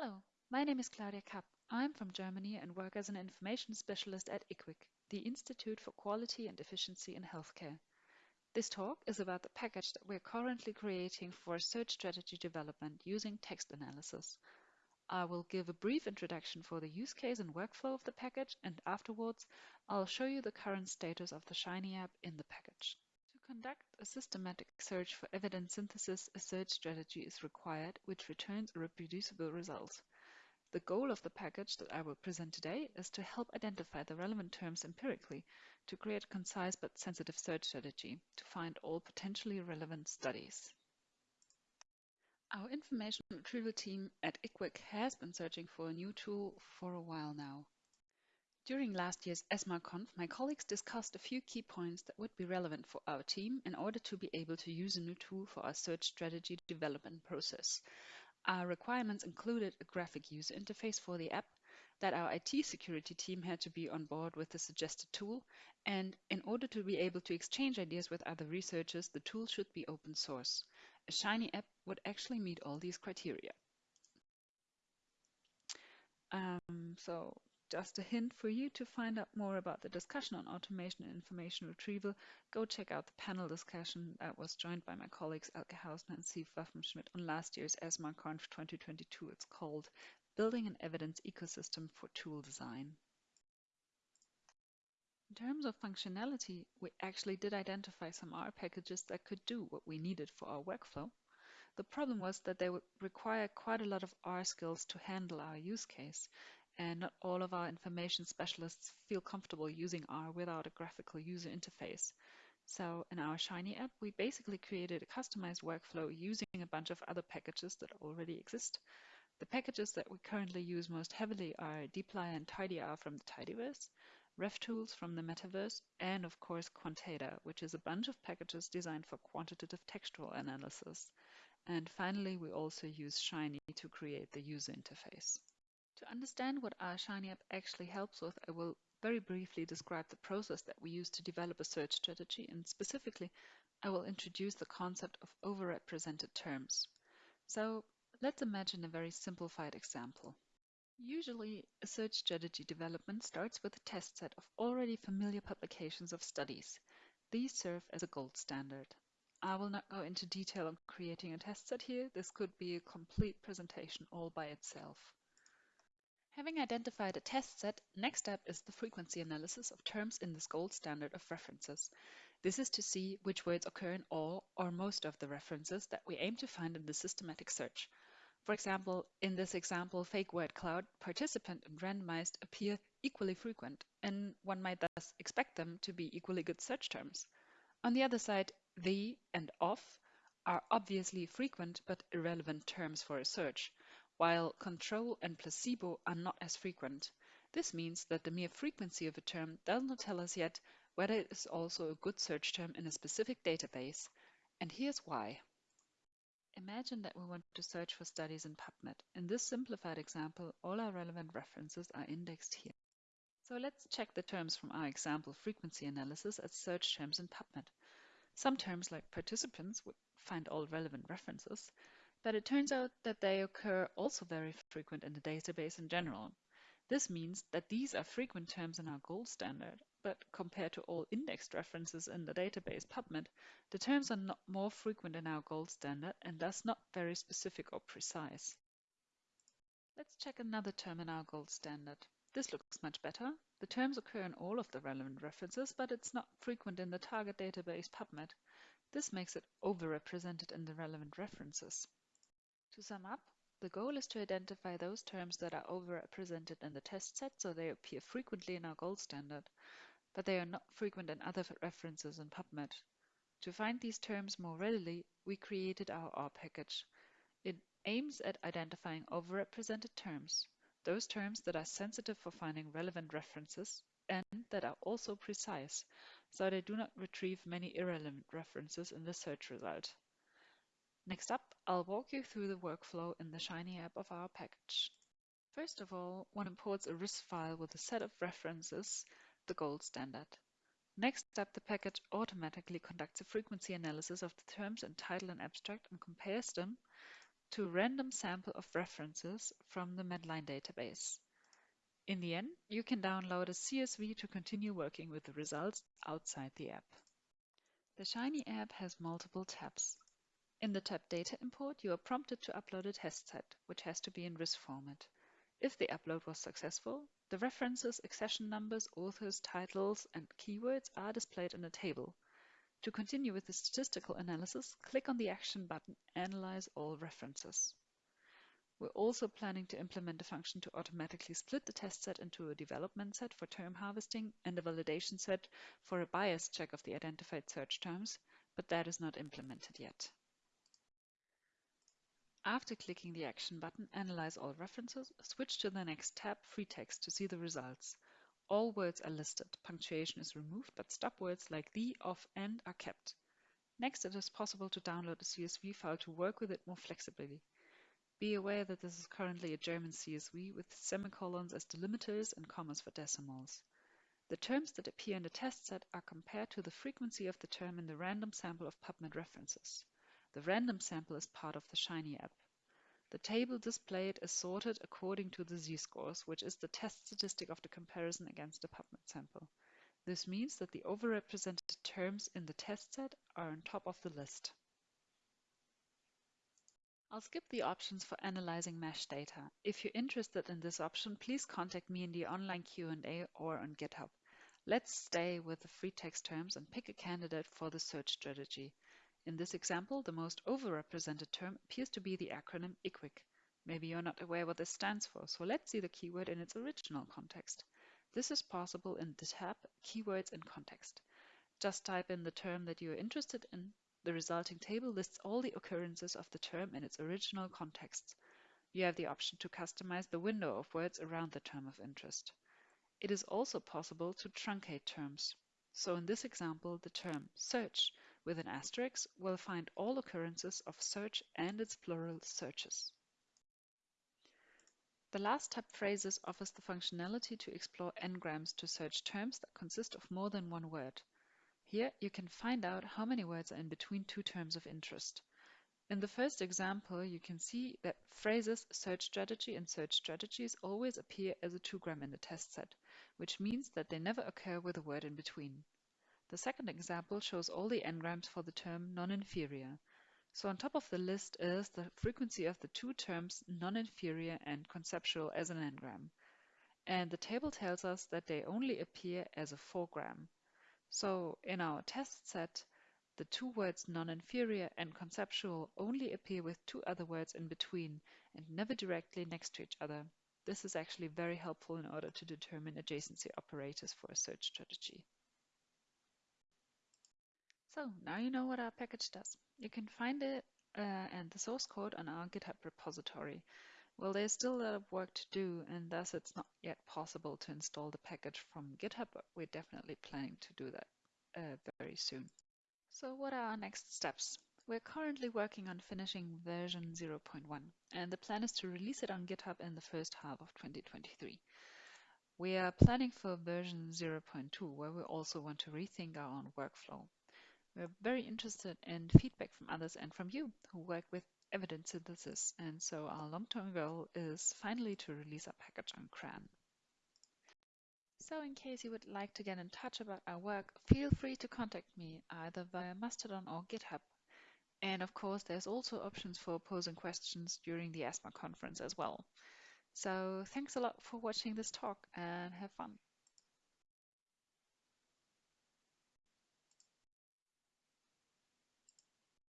Hello, my name is Claudia Kapp. I'm from Germany and work as an information specialist at IQWiG, the Institute for Quality and Efficiency in Healthcare. This talk is about the package that we're currently creating for search strategy development using text analysis. I will give a brief introduction for the use case and workflow of the package, and afterwards I'll show you the current status of the Shiny app in the package. Conduct a systematic search for evidence synthesis, a search strategy is required which returns a reproducible result. The goal of the package that I will present today is to help identify the relevant terms empirically to create a concise but sensitive search strategy to find all potentially relevant studies. Our information retrieval team at IQWiG has been searching for a new tool for a while now. During last year's ESMARConf, my colleagues discussed a few key points that would be relevant for our team in order to be able to use a new tool for our search strategy development process. Our requirements included a graphic user interface for the app, that our IT security team had to be on board with the suggested tool, and in order to be able to exchange ideas with other researchers, the tool should be open source. A Shiny app would actually meet all these criteria. Um, so just a hint for you to find out more about the discussion on automation and information retrieval, go check out the panel discussion that was joined by my colleagues Elke Hausner and Siw Waffenschmidt on last year's ESMARConf 2022. It's called Building an Evidence Ecosystem for Tool Design. In terms of functionality, we actually did identify some R packages that could do what we needed for our workflow. The problem was that they would require quite a lot of R skills to handle our use case, and not all of our information specialists feel comfortable using R without a graphical user interface. So in our Shiny app, we basically created a customized workflow using a bunch of other packages that already exist. The packages that we currently use most heavily are dplyr and tidyr from the Tidyverse, revtools from the Metaverse, and of course quanteda, which is a bunch of packages designed for quantitative textual analysis. And finally, we also use Shiny to create the user interface. To understand what our Shiny app actually helps with, I will very briefly describe the process that we use to develop a search strategy, and specifically, I will introduce the concept of overrepresented terms. So let's imagine a very simplified example. Usually, a search strategy development starts with a test set of already familiar publications of studies. These serve as a gold standard. I will not go into detail on creating a test set here. This could be a complete presentation all by itself. Having identified a test set, next step is the frequency analysis of terms in this gold standard of references. This is to see which words occur in all or most of the references that we aim to find in the systematic search. For example, in this example, fake word cloud, participant and randomized appear equally frequent, and one might thus expect them to be equally good search terms. On the other side, the and of are obviously frequent but irrelevant terms for a search while control and placebo are not as frequent. This means that the mere frequency of a term does not tell us yet whether it is also a good search term in a specific database. And here's why. Imagine that we want to search for studies in PubMed. In this simplified example, all our relevant references are indexed here. So let's check the terms from our example frequency analysis as search terms in PubMed. Some terms like participants would find all relevant references, but it turns out that they occur also very frequent in the database in general. This means that these are frequent terms in our gold standard, but compared to all indexed references in the database PubMed, the terms are not more frequent in our gold standard and thus not very specific or precise. Let's check another term in our gold standard. This looks much better. The terms occur in all of the relevant references, but it's not frequent in the target database PubMed. This makes it overrepresented in the relevant references. To sum up, the goal is to identify those terms that are overrepresented in the test set so they appear frequently in our gold standard, but they are not frequent in other references in PubMed. To find these terms more readily, we created our R package. It aims at identifying overrepresented terms, those terms that are sensitive for finding relevant references and that are also precise, so they do not retrieve many irrelevant references in the search result. Next up, I'll walk you through the workflow in the Shiny app of our package. First of all, one imports a RIS file with a set of references, the gold standard. Next up, the package automatically conducts a frequency analysis of the terms in title and abstract and compares them to a random sample of references from the Medline database. In the end, you can download a CSV to continue working with the results outside the app. The Shiny app has multiple tabs. In the tab Data Import, you are prompted to upload a test set, which has to be in RIS format. If the upload was successful, the references, accession numbers, authors, titles, and keywords are displayed in a table. To continue with the statistical analysis, click on the action button Analyze all references. We're also planning to implement a function to automatically split the test set into a development set for term harvesting and a validation set for a bias check of the identified search terms, but that is not implemented yet. After clicking the action button Analyze all references, switch to the next tab Free Text to see the results. All words are listed, punctuation is removed, but stop words like the, of, and are kept. Next, it is possible to download a CSV file to work with it more flexibly. Be aware that this is currently a German CSV with semicolons as delimiters and commas for decimals. The terms that appear in the test set are compared to the frequency of the term in the random sample of PubMed references. The random sample is part of the Shiny app. The table displayed is sorted according to the z-scores, which is the test statistic of the comparison against the PubMed sample. This means that the overrepresented terms in the test set are on top of the list. I'll skip the options for analyzing MeSH data. If you're interested in this option, please contact me in the online Q&A or on GitHub. Let's stay with the free text terms and pick a candidate for the search strategy. In this example, the most overrepresented term appears to be the acronym IQWiG. Maybe you're not aware what this stands for, so let's see the keyword in its original context. This is possible in the tab Keywords in Context. Just type in the term that you are interested in the resulting table lists all the occurrences of the term in its original context. You have the option to customize the window of words around the term of interest. It is also possible to truncate terms. So in this example, the term search with an asterisk we'll find all occurrences of search and its plural searches. The last tab phrases offers the functionality to explore n-grams to search terms that consist of more than one word. Here you can find out how many words are in between two terms of interest. In the first example, you can see that phrases search strategy and search strategies always appear as a 2-gram in the test set, which means that they never occur with a word in between. The second example shows all the n-grams for the term non-inferior. So on top of the list is the frequency of the two terms non-inferior and conceptual as an n-gram. And the table tells us that they only appear as a 4-gram. So in our test set, the two words non-inferior and conceptual only appear with two other words in between and never directly next to each other. This is actually very helpful in order to determine adjacency operators for a search strategy. So now you know what our package does. You can find it uh, and the source code on our GitHub repository. Well, there's still a lot of work to do, and thus it's not yet possible to install the package from GitHub, but we're definitely planning to do that uh, very soon. So what are our next steps? We're currently working on finishing version 0.1, and the plan is to release it on GitHub in the first half of 2023. We are planning for version 0.2, where we also want to rethink our own workflow. We're very interested in feedback from others and from you who work with evidence synthesis, and so our long-term goal is finally to release our package on CRAN. So in case you would like to get in touch about our work, feel free to contact me either via Mastodon or GitHub. And of course, there's also options for posing questions during the ESMA conference as well. So thanks a lot for watching this talk and have fun.